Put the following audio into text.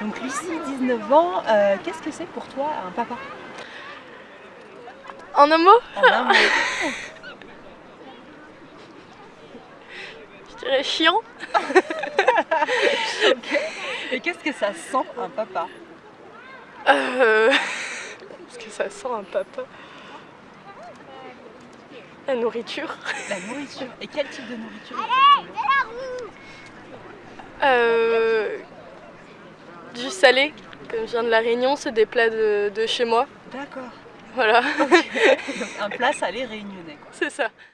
Donc Lucie, 19 ans, euh, qu'est-ce que c'est pour toi un papa? En un mot? En un mot. Je dirais chiant. Et qu'est-ce que ça sent un papa? Euh... Parce que ça sent un papa? La nourriture. La nourriture. Et quel type de nourriture? Euh... Du salé. Comme je viens de la Réunion, c'est des plats de, de chez moi. D'accord. Voilà, un plat salé réunionnais. c'est ça.